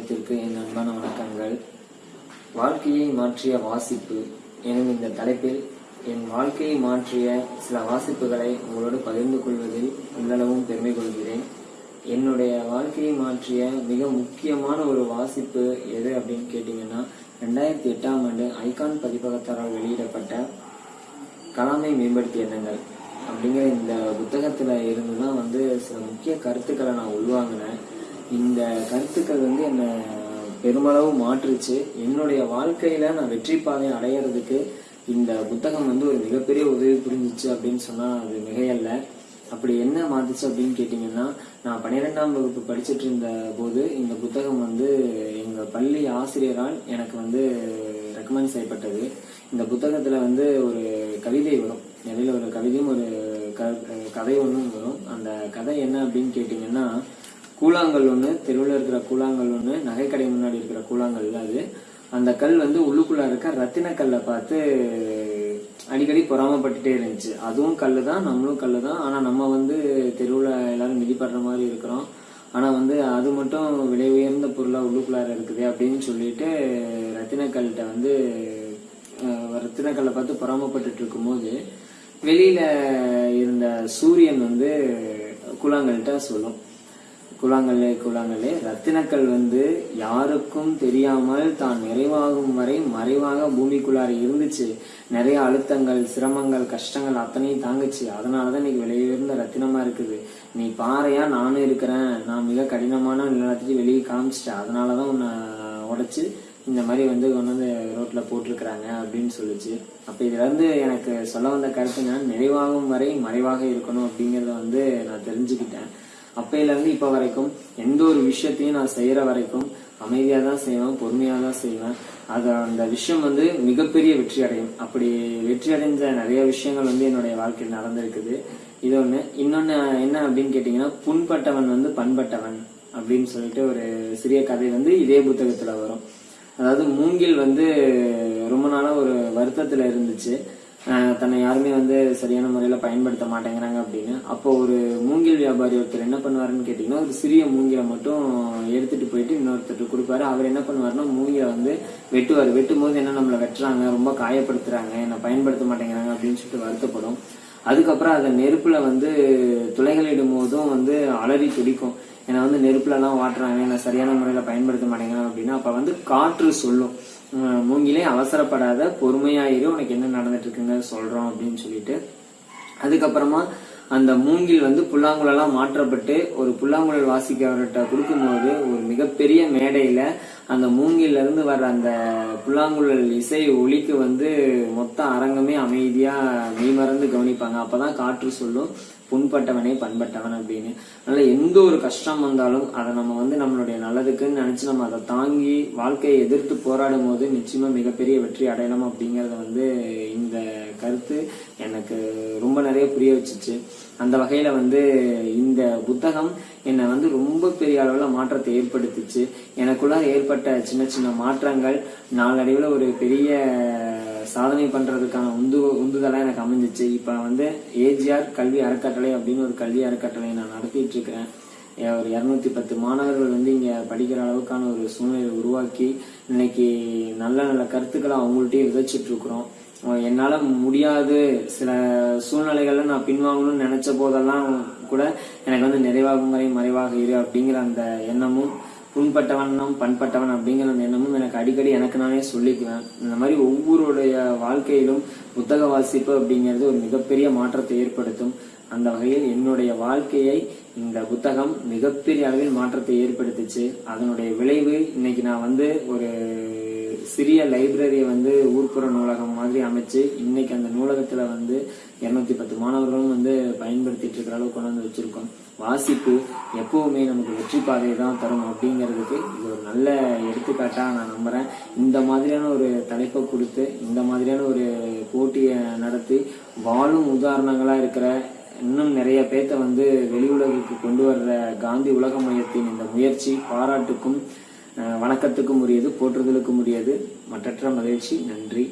தினத்திற்கு என் அன்பான வணக்கங்கள். வாழ்க்கையை மாற்றிய வாசிப்பு. எனும் இந்த தலைப்பில் என் வாழ்க்கையை மாற்றிய சில வாசிப்புகளை உங்களோடு பகிர்ந்து கொள்வதில் உள்ளளவும் பெருமை கொள்கிறேன். என்னுடைய வாழ்க்கையை மாற்றிய மிக முக்கியமான ஒரு வாசிப்பு எது அப்படின்னு கேட்டிங்கன்னா ரெண்டாயிரத்தி எட்டாம் ஆண்டு ஐகான் பதிப்பகத்தாரால் வெளியிடப்பட்ட கலாமை மேம்படுத்திய எண்ணங்கள். அப்படிங்கிற இந்த புத்தகத்துல இருந்து தான் வந்து சில முக்கிய கருத்துக்களை நான் உள்வாங்கினேன். இந்த கருத்துக்கள் வந்து என்னை பெருமளவு மாற்றுச்சு. என்னுடைய வாழ்க்கையில நான் வெற்றி பாதை அடையிறதுக்கு இந்த புத்தகம் வந்து ஒரு மிகப்பெரிய உதவி புரிஞ்சிச்சு அப்படின்னு சொன்னால் அது மிகையல்ல. அப்படி என்ன மாத்துச்சு அப்படின்னு கேட்டிங்கன்னா நான் பன்னிரெண்டாம் வகுப்பு படிச்சுட்டு இருந்த போது இந்த புத்தகம் வந்து எங்கள் பள்ளி ஆசிரியரால் எனக்கு வந்து ரெக்கமெண்ட் செய்யப்பட்டது. இந்த புத்தகத்தில் வந்து ஒரு கவிதை வரும். இடையில ஒரு கவிதையும் ஒரு க- கதை ஒன்றும் வரும். அந்த கதை என்ன அப்படின்னு கேட்டிங்கன்னா கூழாங்கல் ஒன்று தெருவில் இருக்கிற கூழாங்கல் ஒன்று நகைக்கடை முன்னாடி இருக்கிற கூழாங்கல் அது. அந்த கல் வந்து உள்ளுக்குள்ளே இருக்க ரத்தின கல்லை பார்த்து அடிக்கடி பொறாமப்பட்டுட்டே இருந்துச்சு. அதுவும் கல் தான் நம்மளும் கல் தான். ஆனால் நம்ம வந்து தெருவில் எல்லாரும் மிதிப்படுற மாதிரி இருக்கிறோம். ஆனால் வந்து அது மட்டும் விலை உயர்ந்த பொருளாக உள்ளுக்குள்ளார இருக்குது அப்படின்னு சொல்லிட்டு ரத்தினக்கல்கிட்ட வந்து ரத்தினக்கல்லை பார்த்து பொறாமப்பட்டுட்டு இருக்கும்போது வெளியில் இருந்த சூரியன் வந்து கூழாங்கல்கிட்ட சொல்லும். கூழாங்கல்லே கூழாங்கல்லே. ரத்தினக்கல் வந்து யாருக்கும் தெரியாமல் தான் நிறைவாகும் வரை மறைவாக பூமிக்குள்ளார இருந்துச்சு. நிறைய அழுத்தங்கள் சிரமங்கள் கஷ்டங்கள் அத்தனையும் தாங்குச்சு. அதனாலதான் இன்னைக்கு விலையுயர்ந்த ரத்தினமா இருக்குது. நீ பாறையா நானும் இருக்கிறேன். நான் மிக கடினமான நிலத்தையும் வெளியே காமிச்சிட்டேன். அதனாலதான் உன்னை உடைச்சு இந்த மாதிரி வந்து கொண்டு வந்து ரோட்ல போட்டிருக்கிறாங்க அப்படின்னு சொல்லிச்சு. அப்ப இதுல இருந்து எனக்கு சொல்ல வந்த கருத்து நான் நிறைவாகும் வரை மறைவாக இருக்கணும் அப்படிங்கறத வந்து நான் தெரிஞ்சுக்கிட்டேன். அப்பையில இருந்து வரைக்கும் எந்த ஒரு விஷயத்தையும் நான் செய்யற வரைக்கும் அமைதியா தான் செய்வேன் பொறுமையா தான் செய்வேன். அது அந்த விஷயம் வந்து மிகப்பெரிய வெற்றி அடையும். அப்படி வெற்றி அடைஞ்ச நிறைய விஷயங்கள் வந்து என்னுடைய வாழ்க்கையில் நடந்திருக்குது. இது ஒண்ணு. இன்னொன்னு என்ன அப்படின்னு கேட்டிங்கன்னா புண்பட்டவன் வந்து பண்பட்டவன் அப்படின்னு சொல்லிட்டு ஒரு சிறிய கதை வந்து இதே புத்தகத்துல வரும். அதாவது மூங்கில் வந்து ரொம்ப நாளா ஒரு வருத்தத்துல இருந்துச்சு. தன்னை யாருமே வந்து சரியான முறையில பயன்படுத்த மாட்டேங்கிறாங்க அப்படின்னு. அப்போ ஒரு மூங்கில் வியாபாரி ஒருத்தர் என்ன பண்ணுவாருன்னு கேட்டீங்கன்னா ஒரு சிறிய மூங்கிலை மட்டும் எடுத்துட்டு போயிட்டு இன்னொருத்தர் கொடுப்பாரு. அவர் என்ன பண்ணுவாருன்னா மூங்கிலை வந்து வெட்டுவார். வெட்டும் போது என்ன நம்மளை வெட்டுறாங்க ரொம்ப காயப்படுத்துறாங்க என்னை பயன்படுத்த மாட்டேங்கிறாங்க அப்படின்னு சொல்லிட்டு வருத்தப்படும். அதுக்கப்புறம் அதை நெருப்புல வந்து துளைகளிடும் போதும் வந்து அலறி துடிக்கும். என்னை வந்து நெருப்புல எல்லாம் வாட்டுறாங்க என்னை சரியான முறையில பயன்படுத்த மாட்டேங்கிறாங்க அப்படின்னா அப்ப வந்து காற்று சொல்லும். மூங்கிலே அவசரப்படாத பொறுமையாயிரு உனக்கு என்ன நடந்துட்டு இருக்குங்க சொல்றோம் அப்படின்னு சொல்லிட்டு. அதுக்கப்புறமா அந்த மூங்கில் வந்து புல்லாங்குழலாம் மாற்றப்பட்டு ஒரு புல்லாங்குழல் வாசிக்கிறவர்கிட்ட கொடுக்கும்போது ஒரு மிகப்பெரிய மேடையில அந்த மூங்கிலிருந்து வர்ற அந்த புல்லாங்குழல் இசை ஒலிக்கு வந்து மொத்த அரங்கமே அமைதியா மெய்மறந்து கவனிப்பாங்க. அப்பதான் காற்று சொல்லும் புண்பட்டவனே பண்பட்டவன் அப்படின்னு. அதனால எந்த ஒரு கஷ்டம் வந்தாலும் அதை நம்ம வந்து நம்மளுடைய நல்லதுக்குன்னு நினைச்சு நம்ம அதை தாங்கி வாழ்க்கையை எதிர்த்து போராடும் போது நிச்சயமாக மிகப்பெரிய வெற்றி அடையலாம் அப்படிங்கிறத வந்து இந்த கருத்து. எனக்கு ரொம்ப நிறைய புரிய வச்சுச்சு. அந்த வகையில வந்து இந்த புத்தகம் என்னை வந்து ரொம்ப பெரிய அளவில் மாற்றத்தை ஏற்படுத்திச்சு. எனக்குள்ள ஏற்பட்ட சின்ன சின்ன மாற்றங்கள் நாளடைவில் ஒரு பெரிய சாதனை பண்றதுக்கான உந்து உந்துதலா எனக்கு அமைஞ்சிச்சு. இப்போ வந்து ஏஜிஆர் கல்வி அறக்கட்டளை அப்படின்னு ஒரு கல்வி அறக்கட்டளை நான் நடத்திட்டு இருக்கிறேன். ஒரு இருநூத்தி பத்து மாணவர்கள் வந்து இங்க படிக்கிற அளவுக்கான ஒரு சூழ்நிலையை உருவாக்கி இன்னைக்கு நல்ல நல்ல கருத்துக்களை அவங்கள்ட்டயும் விதைச்சிட்டு இருக்கிறோம் என்னால முடியாது. சில சூழ்நிலைகள்ல நான் பின்வாங்கணும்னு நினைச்ச போதெல்லாம் கூட எனக்கு வந்து நிறைவாகும் வரை மறைவாக இரு அப்படிங்கிற அந்த எண்ணமும் புண்பட்டவனும் பண்பட்டவன் அப்படிங்கிற அந்த எண்ணமும் எனக்கு அடிக்கடி எனக்கு நானே சொல்லிக்குவேன். இந்த மாதிரி ஒவ்வொருடைய வாழ்க்கையிலும் புத்தக வாசிப்பு அப்படிங்கிறது ஒரு மிகப்பெரிய மாற்றத்தை ஏற்படுத்தும். அந்த வகையில் என்னுடைய வாழ்க்கையை இந்த புத்தகம் மிகப்பெரிய அளவில் மாற்றத்தை ஏற்படுத்துச்சு. அதனுடைய விளைவு இன்னைக்கு நான் வந்து ஒரு சிறிய லைப்ரரியை வந்து ஊர்ப்புற நூலகம் மாதிரி அமைச்சு இன்னைக்கு அந்த நூலகத்துல வந்து இருநூத்தி பத்து மாணவர்களும் வந்து பயன்படுத்திட்டு இருக்கிற அளவுக்கு கொண்டு வந்து வச்சிருக்கோம். வாசிப்பு எப்பவுமே நமக்கு வெற்றி பாதையை தான் தரும் அப்படிங்கிறதுக்கு இது ஒரு நல்ல எடுத்துக்காட்டா நான் நம்புறேன். இந்த மாதிரியான ஒரு தலைப்பை கொடுத்து இந்த மாதிரியான ஒரு போட்டியை நடத்தி வாழும் உதாரணங்களா இருக்கிற இன்னும் நிறைய பேர்த்த வந்து வெளி உலகுக்கு கொண்டு வர்ற காந்தி உலக மையத்தின் இந்த முயற்சி பாராட்டுக்கும் அஹ், வணக்கத்துக்கும் உரியது போற்றுதலுக்கும் உரியது. மற்றற்ற மகிழ்ச்சி. நன்றி.